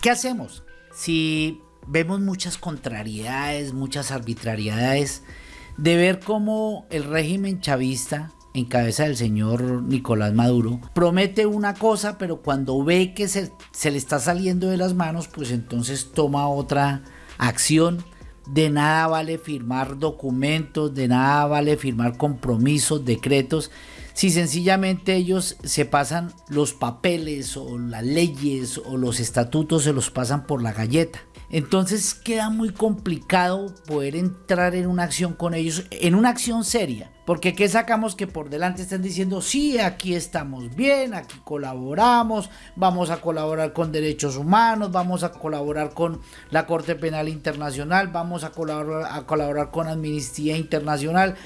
¿Qué hacemos? Si vemos muchas contrariedades, muchas arbitrariedades, de ver cómo el régimen chavista en cabeza del señor Nicolás Maduro, promete una cosa, pero cuando ve que se, se, le está saliendo de las manos, pues entonces toma otra acción. De nada vale firmar documentos, de nada vale firmar compromisos, decretos, si sencillamente ellos se pasan los papeles o las leyes o los estatutos, se los pasan por la galleta. Entonces queda muy complicado poder entrar en una acción con ellos, en una acción seria. Porque ¿qué sacamos que por delante están diciendo, sí, aquí estamos bien, aquí colaboramos, vamos a colaborar con derechos humanos, vamos a colaborar con la Corte Penal Internacional, vamos a colaborar, a colaborar con Amnistía Internacional?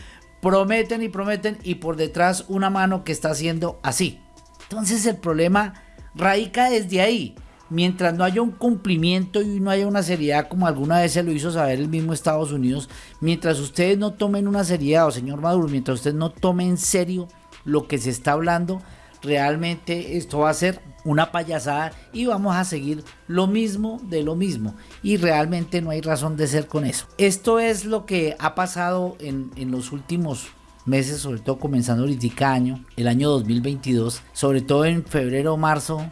Prometen y prometen y por detrás una mano que está haciendo así. Entonces el problema radica desde ahí mientras no haya un cumplimiento y no haya una seriedad como alguna vez se lo hizo saber el mismo Estados Unidos, mientras ustedes no tomen una seriedad, o señor Maduro, mientras ustedes no tomen en serio lo que se está hablando, realmente esto va a ser una payasada y vamos a seguir lo mismo de lo mismo y realmente no hay razón de ser con eso. Esto es lo que ha pasado en, en los últimos meses, sobre todo comenzando ahorita año, el año 2022, sobre todo en febrero marzo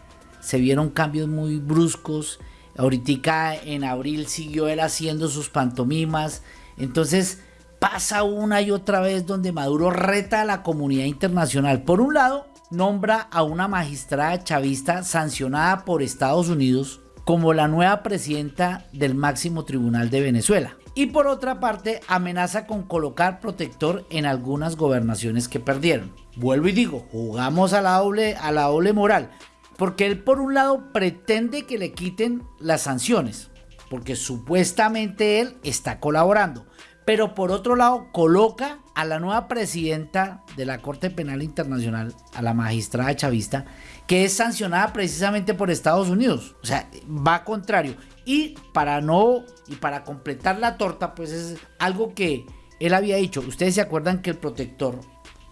se vieron cambios muy bruscos. Ahorita en abril siguió él haciendo sus pantomimas. Entonces pasa una y otra vez donde Maduro reta a la comunidad internacional. Por un lado, nombra a una magistrada chavista sancionada por Estados Unidos como la nueva presidenta del máximo tribunal de Venezuela. Y por otra parte, amenaza con colocar protector en algunas gobernaciones que perdieron. Vuelvo y digo, jugamos a la doble, a la doble moral. Porque él por un lado pretende que le quiten las sanciones, porque supuestamente él está colaborando. Pero por otro lado coloca a la nueva presidenta de la Corte Penal Internacional, a la magistrada chavista, que es sancionada precisamente por Estados Unidos. O sea, va contrario. Y para no, y para completar la torta, pues es algo que él había dicho. Ustedes se acuerdan que el protector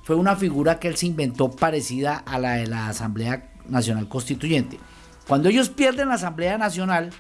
fue una figura que él se inventó parecida a la de la Asamblea Nacional Constituyente. Cuando ellos pierden la Asamblea Nacional,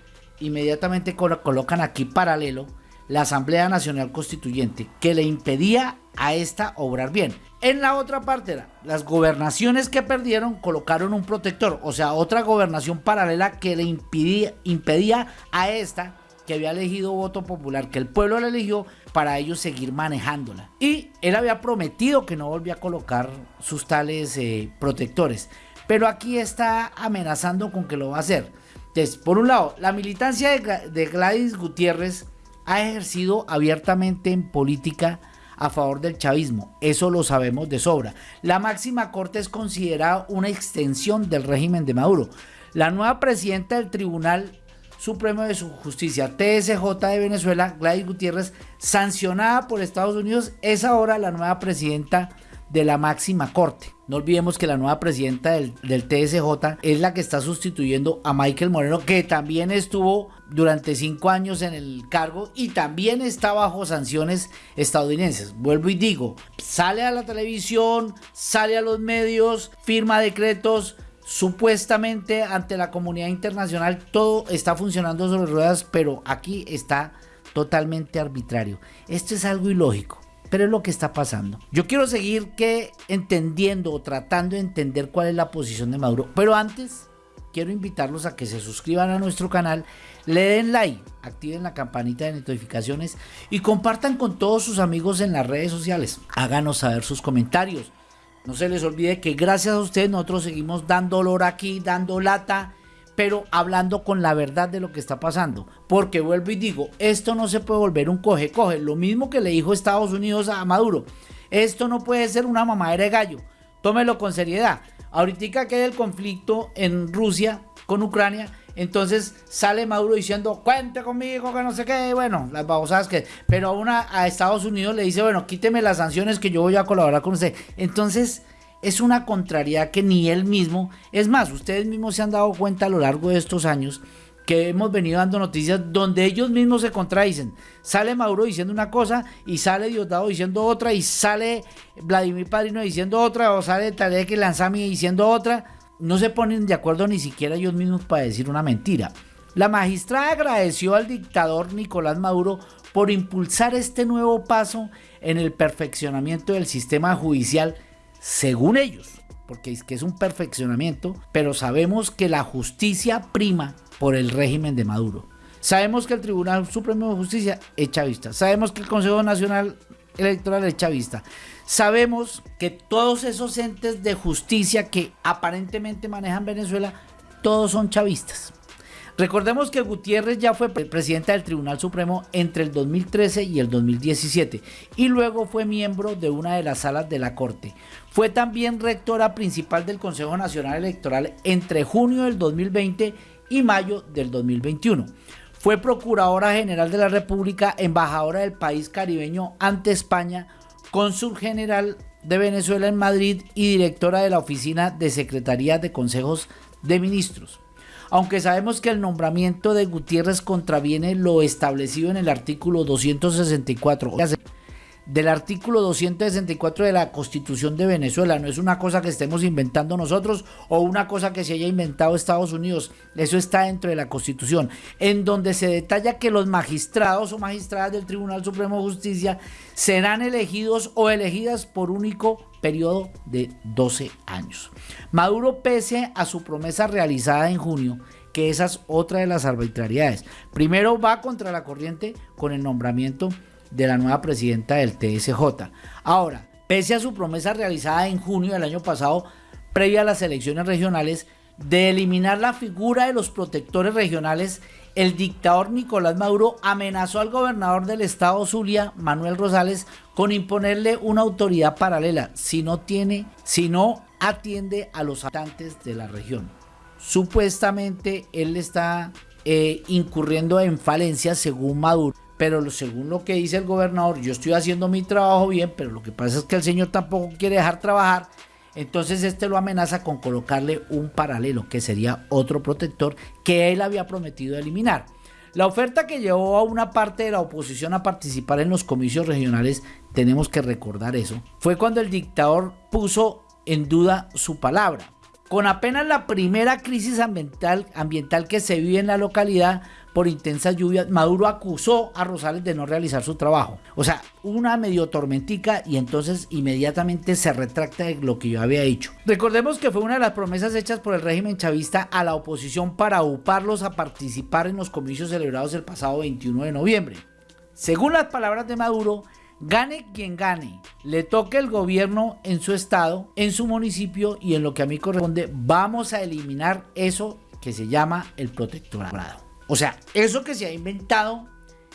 inmediatamente colocan aquí paralelo la Asamblea Nacional Constituyente, que le impedía a esta obrar bien. En la otra parte las gobernaciones que perdieron colocaron un protector, o sea, otra gobernación paralela que le impedía, impedía a esta que había elegido voto popular, que el pueblo la eligió para ellos seguir manejándola. Y él había prometido que no volvía a colocar sus tales eh, protectores pero aquí está amenazando con que lo va a hacer. Entonces, por un lado, la militancia de Gladys Gutiérrez ha ejercido abiertamente en política a favor del chavismo, eso lo sabemos de sobra. La máxima corte es considerada una extensión del régimen de Maduro. La nueva presidenta del Tribunal Supremo de Justicia, TSJ de Venezuela, Gladys Gutiérrez, sancionada por Estados Unidos, es ahora la nueva presidenta de la máxima corte. No olvidemos que la nueva presidenta del, TSJ es la que está sustituyendo a Michael Moreno, que también estuvo durante cinco años en el cargo y también está bajo sanciones estadounidenses. Vuelvo y digo, sale a la televisión, sale a los medios, firma decretos, supuestamente ante la comunidad internacional todo está funcionando sobre ruedas, pero aquí está totalmente arbitrario. Esto es algo ilógico pero es lo que está pasando. Yo quiero seguir que entendiendo o tratando de entender cuál es la posición de Maduro, pero antes quiero invitarlos a que se suscriban a nuestro canal, le den like, activen la campanita de notificaciones y compartan con todos sus amigos en las redes sociales. Háganos saber sus comentarios. No se les olvide que gracias a ustedes nosotros seguimos dando olor aquí, dando lata pero hablando con la verdad de lo que está pasando. Porque vuelvo y digo, esto no se puede volver un coge-coge. Lo mismo que le dijo Estados Unidos a Maduro. Esto no puede ser una mamadera de gallo. Tómelo con seriedad. Ahorita que hay el conflicto en Rusia con Ucrania, entonces sale Maduro diciendo, cuente conmigo, que no sé qué, bueno, las babosadas que... Pero a, una, a Estados Unidos le dice, bueno, quíteme las sanciones que yo voy a colaborar con usted. Entonces es una contrariedad que ni él mismo, es más, ustedes mismos se han dado cuenta a lo largo de estos años que hemos venido dando noticias donde ellos mismos se contradicen. Sale Maduro diciendo una cosa y sale Diosdado diciendo otra y sale Vladimir Padrino diciendo otra o sale Tarek Lanzami diciendo otra. No se ponen de acuerdo ni siquiera ellos mismos para decir una mentira. La magistrada agradeció al dictador Nicolás Maduro por impulsar este nuevo paso en el perfeccionamiento del sistema judicial, según ellos, porque es que es un perfeccionamiento, pero sabemos que la justicia prima por el régimen de Maduro. Sabemos que el Tribunal Supremo de Justicia es chavista. Sabemos que el Consejo Nacional Electoral es chavista. Sabemos que todos esos entes de justicia que aparentemente manejan Venezuela, todos son chavistas. Recordemos que Gutiérrez ya fue presidente del Tribunal Supremo entre el 2013 y el 2017 y luego fue miembro de una de las salas de la Corte. Fue también rectora principal del Consejo Nacional Electoral entre junio del 2020 y mayo del 2021. Fue Procuradora General de la República, embajadora del país caribeño ante España, cónsul general de Venezuela en Madrid y directora de la Oficina de Secretaría de Consejos de Ministros. Aunque sabemos que el nombramiento de Gutiérrez contraviene lo establecido en el artículo 264 del artículo 264 de la Constitución de Venezuela. No es una cosa que estemos inventando nosotros o una cosa que se haya inventado Estados Unidos. Eso está dentro de la Constitución, en donde se detalla que los magistrados o magistradas del Tribunal Supremo de Justicia serán elegidos o elegidas por único periodo de 12 años. Maduro, pese a su promesa realizada en junio, que esa es otra de las arbitrariedades. Primero va contra la corriente con el nombramiento de la nueva presidenta del TSJ. Ahora, pese a su promesa realizada en junio del año pasado, previa a las elecciones regionales, de eliminar la figura de los protectores regionales, el dictador Nicolás Maduro amenazó al gobernador del estado Zulia, Manuel Rosales, con imponerle una autoridad paralela si no tiene, si no atiende a los habitantes de la región. Supuestamente él está eh, incurriendo en falencias según Maduro pero según lo que dice el gobernador, yo estoy haciendo mi trabajo bien, pero lo que pasa es que el señor tampoco quiere dejar trabajar, entonces este lo amenaza con colocarle un paralelo, que sería otro protector que él había prometido eliminar. La oferta que llevó a una parte de la oposición a participar en los comicios regionales, tenemos que recordar eso, fue cuando el dictador puso en duda su palabra. Con apenas la primera crisis ambiental, que se vive en la localidad, por intensas lluvias, Maduro acusó a Rosales de no realizar su trabajo. O sea, una medio tormentica y entonces inmediatamente se retracta de lo que yo había dicho. Recordemos que fue una de las promesas hechas por el régimen chavista a la oposición para uparlos a participar en los comicios celebrados el pasado 21 de noviembre. Según las palabras de Maduro, gane quien gane, le toque el gobierno en su estado, en su municipio y en lo que a mí corresponde, vamos a eliminar eso que se llama el protectorado. O sea, eso que se ha inventado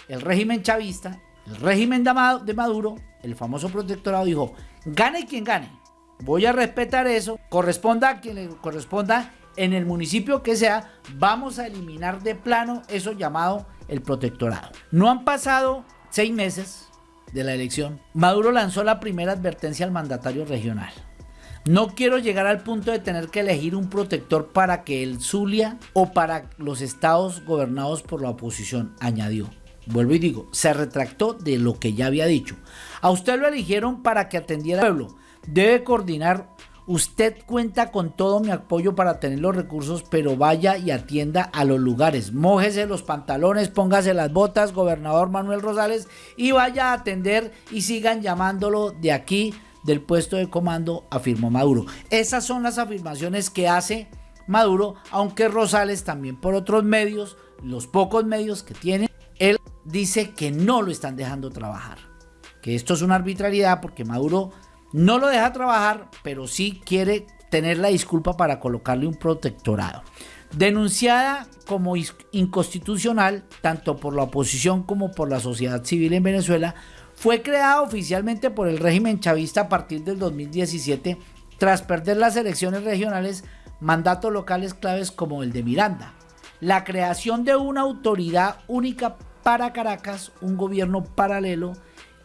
el régimen chavista, el régimen de Maduro, el famoso protectorado, dijo, gane quien gane. Voy a respetar eso, corresponda a quien le corresponda en el municipio que sea, vamos a eliminar de plano eso llamado el protectorado. No han pasado seis meses de la elección. Maduro lanzó la primera advertencia al mandatario regional. No quiero llegar al punto de tener que elegir un protector para que el Zulia o para los estados gobernados por la oposición, añadió. Vuelvo y digo, se retractó de lo que ya había dicho. A usted lo eligieron para que atendiera al pueblo. Debe coordinar. Usted cuenta con todo mi apoyo para tener los recursos, pero vaya y atienda a los lugares. Mójese los pantalones, póngase las botas, gobernador Manuel Rosales, y vaya a atender y sigan llamándolo de aquí del puesto de comando, afirmó Maduro. Esas son las afirmaciones que hace Maduro, aunque Rosales también por otros medios, los pocos medios que tiene, él dice que no lo están dejando trabajar. Que esto es una arbitrariedad porque Maduro no lo deja trabajar, pero sí quiere tener la disculpa para colocarle un protectorado. Denunciada como inconstitucional tanto por la oposición como por la sociedad civil en Venezuela, fue creada oficialmente por el régimen chavista a partir del 2017 tras perder las elecciones regionales, mandatos locales claves como el de Miranda. La creación de una autoridad única para Caracas, un gobierno paralelo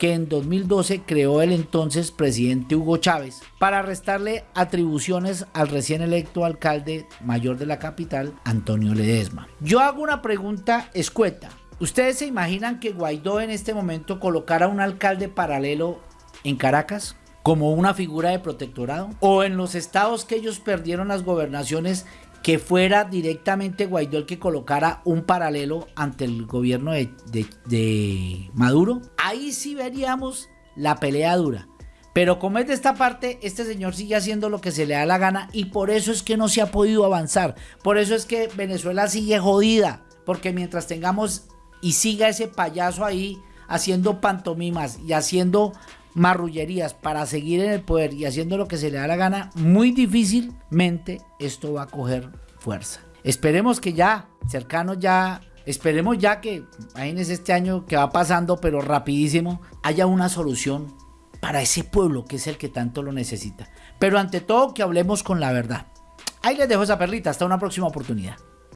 que en 2012 creó el entonces presidente Hugo Chávez para restarle atribuciones al recién electo alcalde mayor de la capital, Antonio Ledesma. Yo hago una pregunta escueta. ¿Ustedes se imaginan que Guaidó en este momento colocara un alcalde paralelo en Caracas? como una figura de protectorado? ¿O en los estados que ellos perdieron las gobernaciones que fuera directamente Guaidó el que colocara un paralelo ante el gobierno de, de Maduro, ahí sí veríamos la pelea dura. Pero como es de esta parte, este señor sigue haciendo lo que se le da la gana y por eso es que no se ha podido avanzar. Por eso es que Venezuela sigue jodida. Porque mientras tengamos y siga ese payaso ahí haciendo pantomimas y haciendo marrullerías para seguir en el poder y haciendo lo que se le da la gana, muy difícilmente esto va a coger fuerza. Esperemos que ya, cercanos ya, esperemos ya que, imagínense este año que va pasando, pero rapidísimo, haya una solución para ese pueblo que es el que tanto lo necesita. Pero ante todo que hablemos con la verdad. Ahí les dejo esa perlita, hasta una próxima oportunidad.